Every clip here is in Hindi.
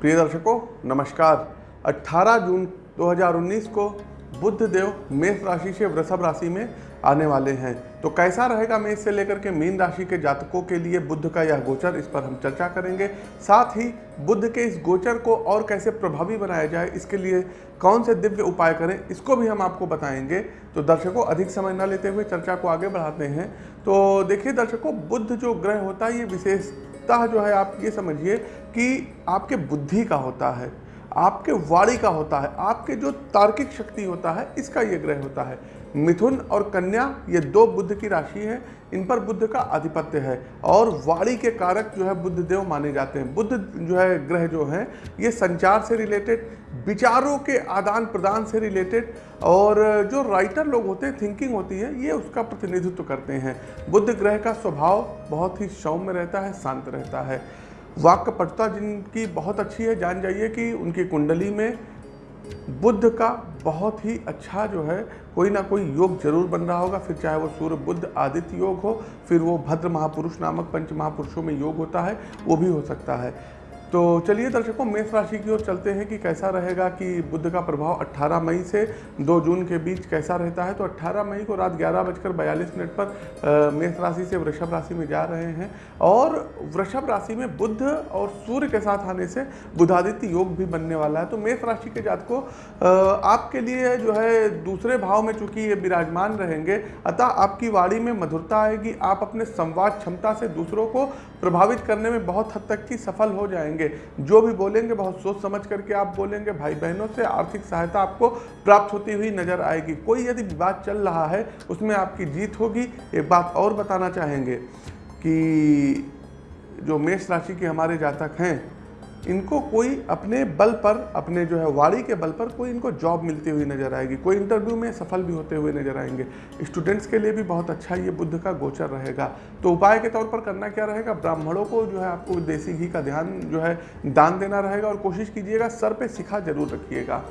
प्रिय दर्शकों, नमस्कार। 18 जून 2019 को बुद्ध देव मेष राशि से वृषभ राशि में आने वाले हैं। तो कैसा रहेगा मेष से लेकर के मीन राशि के जातकों के लिए बुद्ध का यह गोचर, इस पर हम चर्चा करेंगे। साथ ही बुद्ध के इस गोचर को और कैसे प्रभावी बनाया जाए, इसके लिए कौन से दिव्य उपाय करें, इसको भी हम आपको बताएँगे। तो दर्शकों, अधिक समय न लेते हुए चर्चा को आगे बढ़ाते हैं। तो देखिए दर्शकों, बुद्ध जो ग्रह होता है, ये विशेषता जो है, आप ये समझिए कि आपके बुद्धि का होता है, आपके वाणी का होता है, आपके जो तार्किक शक्ति होता है, इसका ये ग्रह होता है। मिथुन और कन्या, ये दो बुद्ध की राशि है, इन पर बुद्ध का आधिपत्य है और वाणी के कारक जो है बुद्ध देव माने जाते हैं। बुद्ध जो है ग्रह जो है, ये संचार से रिलेटेड विचारों के आदान प्रदान से रिलेटेड और जो राइटर लोग होते हैं थिंकिंग होती है, ये उसका प्रतिनिधित्व करते हैं। बुद्ध ग्रह का स्वभाव बहुत ही सौम्य रहता है, शांत रहता है। वाक्यपटुता जिनकी बहुत अच्छी है, जान जाइए कि उनकी कुंडली में बुद्ध का बहुत ही अच्छा जो है, कोई ना कोई योग ज़रूर बन रहा होगा। फिर चाहे वो सूर्य, बुद्ध, आदित्य योग हो, फिर वो भद्र महापुरुष नामक पंच महापुरुषों में योग होता है, वो भी हो सकता है। तो चलिए दर्शकों, मेष राशि की ओर चलते हैं कि कैसा रहेगा कि बुद्ध का प्रभाव 18 मई से 2 जून के बीच कैसा रहता है? तो 18 मई को रात ग्यारह बजकर बयालीस मिनट पर मेष राशि से वृषभ राशि में जा रहे हैं और वृषभ राशि में बुद्ध और सूर्य के साथ आने से बुधादित्य योग भी बनने वाला है। तो मेष राशि के जात को आपके लिए जो है दूसरे भाव में चूँकि ये विराजमान रहेंगे, अतः आपकी वाणी में मधुरता आएगी, आप अपने संवाद क्षमता से दूसरों को प्रभावित करने में बहुत हद तक की सफल हो जाएँगे। जो भी बोलेंगे, बहुत सोच समझ करके आप बोलेंगे। भाई बहनों से आर्थिक सहायता आपको प्राप्त होती हुई नज़र आएगी। कोई यदि विवाद चल रहा है, उसमें आपकी जीत होगी। एक बात और बताना चाहेंगे कि जो मेष राशि के हमारे जातक हैं इनको कोई अपने बल पर, अपने जो है वाड़ी के बल पर कोई इनको जॉब मिलती हुई नज़र आएगी। कोई इंटरव्यू में सफल भी होते हुए नज़र आएँगे। स्टूडेंट्स के लिए भी बहुत अच्छा ये बुद्ध का गोचर रहेगा। तो उपाय के तौर पर करना क्या रहेगा? ब्राह्मणों को जो है आपको देसी घी का ध्यान जो है दान देना रहेगा और कोशिश कीजिएगा, सर पर सिखा ज़रूर रखिएगा।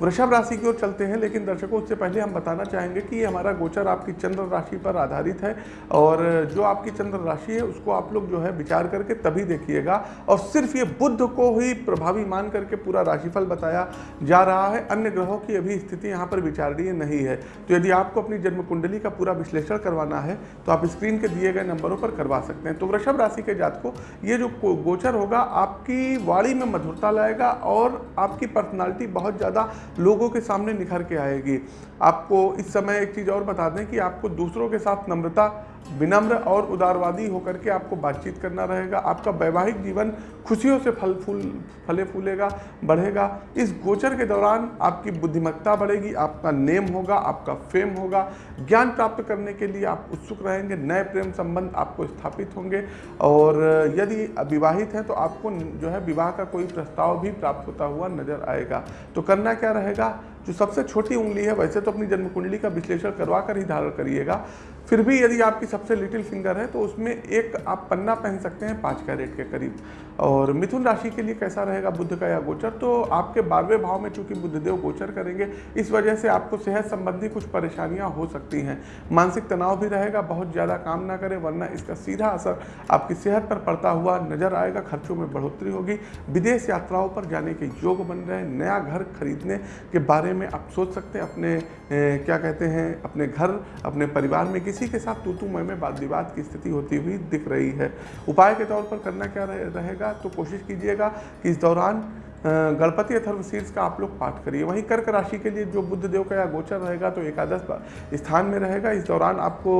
वृषभ राशि की ओर चलते हैं, लेकिन दर्शकों, उससे पहले हम बताना चाहेंगे कि ये हमारा गोचर आपकी चंद्र राशि पर आधारित है और जो आपकी चंद्र राशि है, उसको आप लोग जो है विचार करके तभी देखिएगा। और सिर्फ़ ये बुद्ध को ही प्रभावी मान करके पूरा राशिफल बताया जा रहा है, अन्य ग्रहों की अभी स्थिति यहाँ पर विचारणीय नहीं है। तो यदि आपको अपनी जन्म कुंडली का पूरा विश्लेषण करवाना है तो आप स्क्रीन के दिए गए नंबरों पर करवा सकते हैं। तो वृषभ राशि के जात को ये जो गोचर होगा, आपकी वाणी में मधुरता लाएगा और आपकी पर्सनालिटी बहुत ज़्यादा लोगों के सामने निखर के आएगी। आपको इस समय एक चीज़ और बता दें कि आपको दूसरों के साथ नम्रता विनम्र और उदारवादी होकर के आपको बातचीत करना रहेगा। आपका वैवाहिक जीवन खुशियों से फल फूल, फले फूलेगा, बढ़ेगा। इस गोचर के दौरान आपकी बुद्धिमत्ता बढ़ेगी, आपका नेम होगा, आपका फेम होगा। ज्ञान प्राप्त करने के लिए आप उत्सुक रहेंगे, नए प्रेम संबंध आपको स्थापित होंगे। और यदि विवाहित हैं तो आपको जो है विवाह का कोई प्रस्ताव भी प्राप्त होता हुआ नज़र आएगा। तो करना क्या रहेगा? जो सबसे छोटी उंगली है, वैसे तो अपनी जन्म कुंडली का विश्लेषण करवा कर ही धारण करिएगा। फिर भी यदि आपकी सबसे लिटिल फिंगर है तो उसमें एक आप पन्ना पहन सकते हैं पाँच कैरेट के करीब। और मिथुन राशि के लिए कैसा रहेगा बुद्ध का या गोचर? तो आपके बारहवें भाव में चूँकि बुद्धदेव गोचर करेंगे, इस वजह से आपको सेहत संबंधी कुछ परेशानियाँ हो सकती हैं। मानसिक तनाव भी रहेगा, बहुत ज़्यादा काम ना करें, वरना इसका सीधा असर आपकी सेहत पर पड़ता हुआ नज़र आएगा, खर्चों में बढ़ोतरी होगी। विदेश यात्राओं पर जाने के योग बन रहे हैं, नया घर खरीदने के बारे में आप सोच सकते हैं अपने ए, क्या कहते हैं अपने घर अपने परिवार में किसी के साथ तू तू मैं में वाद विवाद की स्थिति होती हुई दिख रही है। उपाय के तौर पर करना क्या रहेगा तो कोशिश कीजिएगा कि इस दौरान गणपति अथर्व शीर्ष का आप लोग पाठ करिए। वहीं कर्क राशि के लिए जो बुद्ध देव का या गोचर रहेगा तो एकादश स्थान में रहेगा। इस दौरान आपको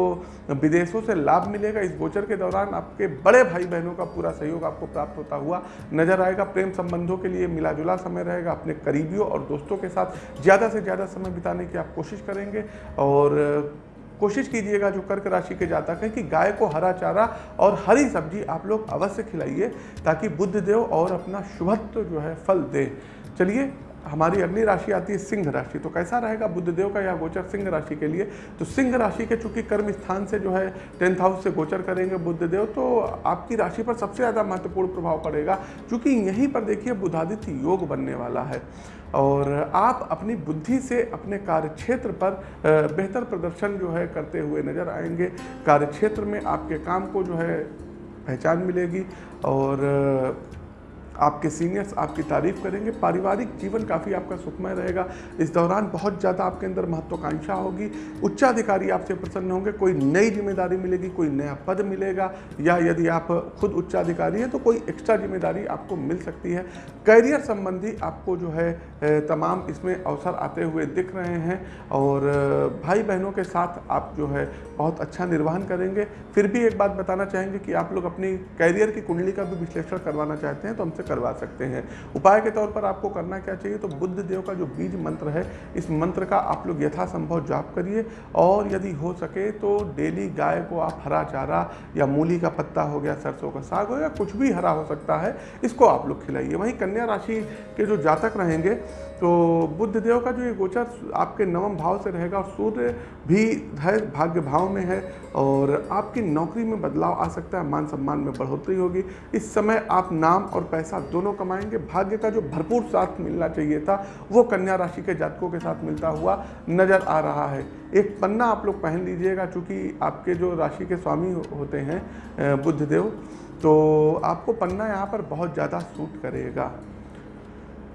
विदेशों से लाभ मिलेगा। इस गोचर के दौरान आपके बड़े भाई बहनों का पूरा सहयोग आपको प्राप्त होता हुआ नज़र आएगा। प्रेम संबंधों के लिए मिला जुला समय रहेगा। अपने करीबियों और दोस्तों के साथ ज़्यादा से ज़्यादा समय बिताने की आप कोशिश करेंगे और कोशिश कीजिएगा जो कर्क राशि के जातक हैं कि गाय को हरा चारा और हरी सब्ज़ी आप लोग अवश्य खिलाइए ताकि बुद्ध देव और अपना शुभत्व जो है फल दे। चलिए हमारी अगली राशि आती है सिंह राशि। तो कैसा रहेगा? बुद्धदेव का यह गोचर सिंह राशि के लिए? तो सिंह राशि के चूँकि कर्म स्थान से जो है, टेंथ हाउस से गोचर करेंगे बुद्धदेव तो आपकी राशि पर सबसे ज़्यादा महत्वपूर्ण प्रभाव पड़ेगा। क्योंकि यहीं पर देखिए, बुधादित्य योग बनने वाला है और आप अपनी बुद्धि से अपने कार्यक्षेत्र पर बेहतर प्रदर्शन जो है करते हुए नज़र आएँगे। कार्यक्षेत्र में आपके काम को जो है, पहचान मिलेगी और आपके सीनियर्स आपकी तारीफ़ करेंगे। पारिवारिक जीवन काफ़ी आपका सुखमय रहेगा। इस दौरान बहुत ज़्यादा आपके अंदर महत्वाकांक्षा होगी। उच्चाधिकारी आपसे प्रसन्न होंगे। कोई नई ज़िम्मेदारी मिलेगी, कोई नया पद मिलेगा या यदि आप खुद उच्चाधिकारी हैं तो कोई एक्स्ट्रा ज़िम्मेदारी आपको मिल सकती है। करियर संबंधी आपको जो है तमाम इसमें अवसर आते हुए दिख रहे हैं और भाई बहनों के साथ आप जो है, बहुत अच्छा निर्वहन करेंगे। फिर भी एक बात बताना चाहेंगे कि आप लोग अपनी कैरियर की कुंडली का भी विश्लेषण करवाना चाहते हैं तो हमसे करवा सकते हैं। उपाय के तौर पर आपको करना क्या चाहिए? तो बुद्ध देव का जो बीज मंत्र है, इस मंत्र का आप लोग यथासंभव जाप करिए। और यदि हो सके तो डेली गाय को आप हरा चारा या मूली का पत्ता हो गया, सरसों का साग हो गया कुछ भी हरा हो सकता है, इसको आप लोग खिलाइए। वहीं कन्या राशि के जो जातक रहेंगे तो बुद्ध देव का जो ये गोचर आपके नवम भाव से रहेगा और सूर्य भी है भाग्य भाव में है और आपकी नौकरी में बदलाव आ सकता है, मान सम्मान में बढ़ोतरी होगी। इस समय आप नाम और पैसा दोनों कमाएँगे। भाग्य का जो भरपूर साथ मिलना चाहिए था, वो कन्या राशि के जातकों के साथ मिलता हुआ नज़र आ रहा है। एक पन्ना आप लोग पहन लीजिएगा, चूँकि आपके जो राशि के स्वामी होते हैं बुद्धदेव तो आपको पन्ना यहाँ पर बहुत ज़्यादा सूट करेगा।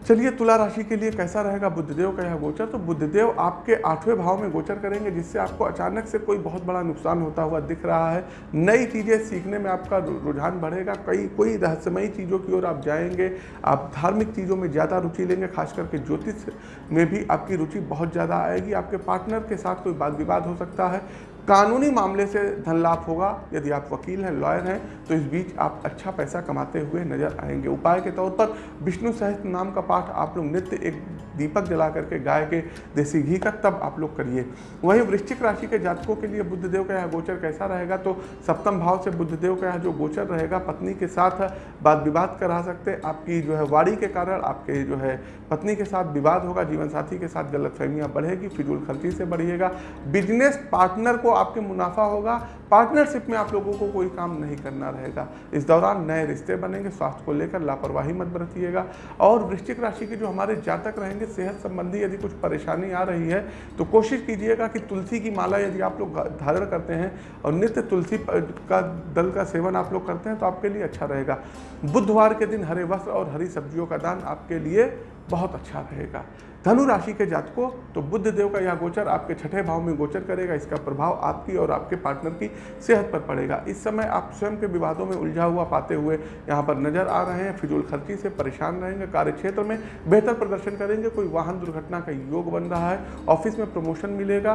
चलिए तुला राशि के लिए कैसा रहेगा? बुद्धदेव का यह गोचर। तो बुद्धदेव आपके आठवें भाव में गोचर करेंगे, जिससे आपको अचानक से कोई बहुत बड़ा नुकसान होता हुआ दिख रहा है। नई चीज़ें सीखने में आपका रुझान बढ़ेगा। कई, कोई रहस्यमयी चीज़ों की ओर आप जाएँगे। आप धार्मिक चीज़ों में ज़्यादा रुचि लेंगे खास करके ज्योतिष में भी आपकी रुचि बहुत ज़्यादा आएगी। आपके पार्टनर के साथ कोई वाद विवाद हो सकता है। कानूनी मामले से धन लाभ होगा। यदि आप वकील हैं, लॉयर हैं तो इस बीच आप अच्छा पैसा कमाते हुए नज़र आएँगे। उपाय के तौर पर विष्णु सहस्त्र नाम का पाठ आप लोग नित्य एक दीपक जला करके गाय के देसी घी का तब आप लोग करिए। वहीं वृश्चिक राशि के जातकों के लिए बुद्ध देव का यह गोचर कैसा रहेगा? तो सप्तम भाव से बुद्ध देव का यह जो गोचर रहेगा, पत्नी के साथ बात विवाद करा सकते आपकी जो है वाड़ी के कारण आपके जो है पत्नी के साथ विवाद होगा जीवन साथी के साथ गलतफहमियाँ बढ़ेगी फिजूल खर्ची से बढ़िएगा। बिज़नेस पार्टनर को आपके मुनाफा होगा पार्टनरशिप में आप लोगों को कोई काम नहीं करना रहेगा। इस दौरान नए रिश्ते बनेंगे, स्वास्थ्य को लेकर लापरवाही मत बरतिएगा। और वृश्चिक राशि के जो हमारे जातक रहेंगे, सेहत संबंधी यदि कुछ परेशानी आ रही है तो कोशिश कीजिएगा कि तुलसी की माला यदि आप लोग धारण करते हैं और नित्य तुलसी का दल का सेवन आप लोग करते हैं तो आपके लिए अच्छा रहेगा। बुधवार के दिन हरे वस्त्र और हरी सब्जियों का दान आपके लिए बहुत अच्छा रहेगा। धनु राशि के जातकों तो बुद्ध देव का यह गोचर आपके छठे भाव में गोचर करेगा, इसका प्रभाव आपकी और आपके पार्टनर की सेहत पर पड़ेगा। इस समय आप स्वयं के विवादों में उलझा हुआ पाते हुए यहाँ पर नज़र आ रहे हैं, फिजूल खर्ची से परेशान रहेंगे कार्य क्षेत्र में बेहतर प्रदर्शन करेंगे, कोई वाहन दुर्घटना का योग बन रहा है, ऑफ़िस में प्रमोशन मिलेगा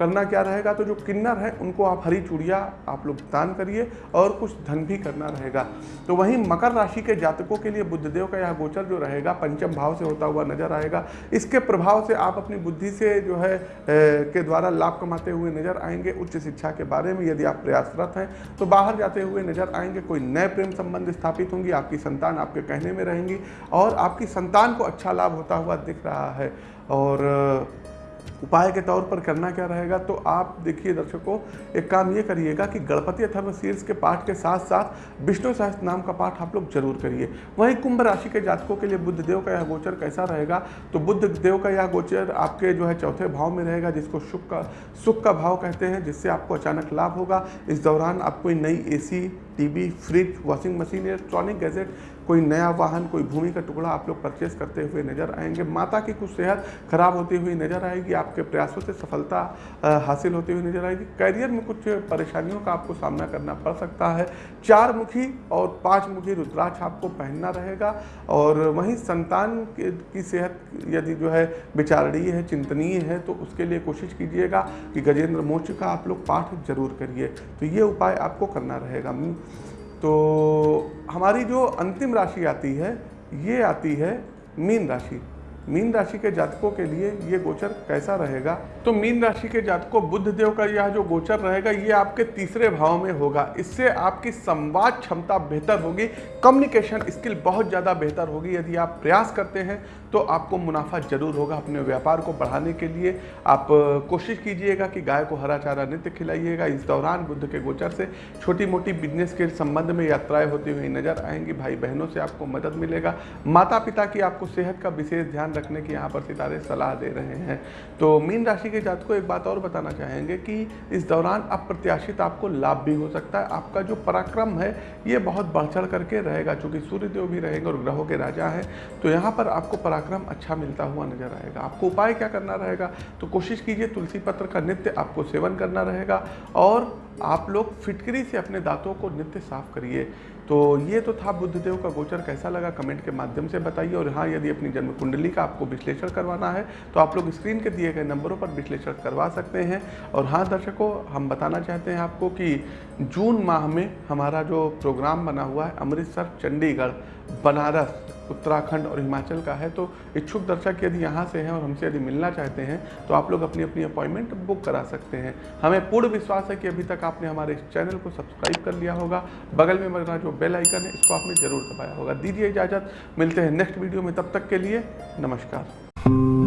करना क्या रहेगा? तो जो किन्नर है, उनको आप हरी चूड़िया आप लोग दान करिए और कुछ धन भी करना रहेगा। तो वहीं मकर राशि के जातकों के लिए बुद्धदेव का यह गोचर जो रहेगा, पंचम भाव से होता हुआ नज़र आएगा। इसके प्रभाव से आप अपनी बुद्धि से जो है के द्वारा लाभ कमाते हुए नज़र आएँगे उच्च शिक्षा के बारे में, यदि आप प्रयासरत हैं। तो बाहर जाते हुए नज़र आएँगे, कोई नए प्रेम संबंध स्थापित होंगी, आपकी संतान आपके कहने में रहेंगी और आपकी संतान को अच्छा लाभ होता हुआ दिख रहा है। और उपाय के तौर पर करना क्या रहेगा तो आप देखिए दर्शकों, एक काम ये करिएगा कि गणपति अथर्व शीर्ष के पाठ के साथ साथ विष्णु सहस्त्र नाम का पाठ आप लोग ज़रूर करिए। वहीं कुंभ राशि के जातकों के लिए बुद्ध देव का यह गोचर कैसा रहेगा तो बुद्ध देव का यह गोचर आपके जो है चौथे भाव में रहेगा, जिसको सुख का सुख का भाव कहते हैं, जिससे आपको अचानक लाभ होगा। इस दौरान आप कोई नई ए TV fridge washing machine electronic gadget कोई नया वाहन, कोई भूमि का टुकड़ा आप लोग परचेस करते हुए नज़र आएँगे। माता की कुछ सेहत खराब होती हुई नज़र आएगी, आपके प्रयासों से सफलता हासिल होती हुई नज़र आएगी। करियर में कुछ परेशानियों का आपको सामना करना पड़ सकता है। चार मुखी और पाँच मुखी रुद्राक्ष आपको पहनना रहेगा और वहीं संतान की सेहत यदि जो है विचारणीय है, चिंतनीय है तो उसके लिए कोशिश कीजिएगा कि गजेंद्र मोक्ष का आप लोग पाठ ज़रूर करिए। तो ये उपाय आपको करना रहेगा। तो हमारी जो अंतिम राशि आती है, ये आती है मीन राशि। मीन राशि के जातकों के लिए ये गोचर कैसा रहेगा? तो मीन राशि के जातकों, बुद्ध देव का यह जो गोचर रहेगा, ये आपके तीसरे भाव में होगा। इससे आपकी संवाद क्षमता बेहतर होगी कम्युनिकेशन स्किल बहुत ज़्यादा बेहतर होगी। यदि आप प्रयास करते हैं तो आपको मुनाफा ज़रूर होगा अपने व्यापार को बढ़ाने के लिए। आप कोशिश कीजिएगा कि गाय को हरा चारा नित्य खिलाइएगा। इस दौरान बुद्ध के गोचर से छोटी मोटी बिज़नेस के संबंध में यात्राएँ होती हुई नज़र आएँगी। भाई बहनों से आपको मदद मिलेगा। माता पिता की आपको सेहत का विशेष ध्यान रखने की यहाँ पर सितारे सलाह दे रहे हैं। तो मीन राशि राशि के जात को एक बात और बताना चाहेंगे कि इस दौरान अप्रत्याशित आपको लाभ भी हो सकता है। आपका जो पराक्रम है, ये बहुत बढ़ चढ़ करके रहेगा, चूँकि सूर्यदेव भी रहेंगे और ग्रहों के राजा हैं। तो यहाँ पर आपको पराक्रम अच्छा मिलता हुआ नज़र आएगा। आपको उपाय क्या करना रहेगा? तो कोशिश कीजिए तुलसी पत्र का नित्य आपको सेवन करना रहेगा और आप लोग फिटकरी से अपने दांतों को नित्य साफ़ करिए। तो ये तो था बुद्धदेव का गोचर, कैसा लगा? कमेंट के माध्यम से बताइए। और हाँ यदि अपनी जन्म कुंडली का आपको विश्लेषण करवाना है तो आप लोग स्क्रीन के दिए गए नंबरों पर विश्लेषण करवा सकते हैं। और हाँ दर्शकों, हम बताना चाहते हैं आपको कि जून माह में हमारा जो प्रोग्राम बना हुआ है, अमृतसर, चंडीगढ़, बनारस उत्तराखंड और हिमाचल का है तो इच्छुक दर्शक यदि यहाँ से हैं और हमसे यदि मिलना चाहते हैं तो आप लोग अपनी अपनी अपॉइंटमेंट बुक करा सकते हैं। हमें पूर्ण विश्वास है कि अभी तक आपने हमारे इस चैनल को सब्सक्राइब कर लिया होगा। बगल में बना जो बेल आइकन है, इसको आपने ज़रूर दबाया होगा। दीजिए इजाज़त, मिलते हैं नेक्स्ट वीडियो में, तब तक के लिए नमस्कार।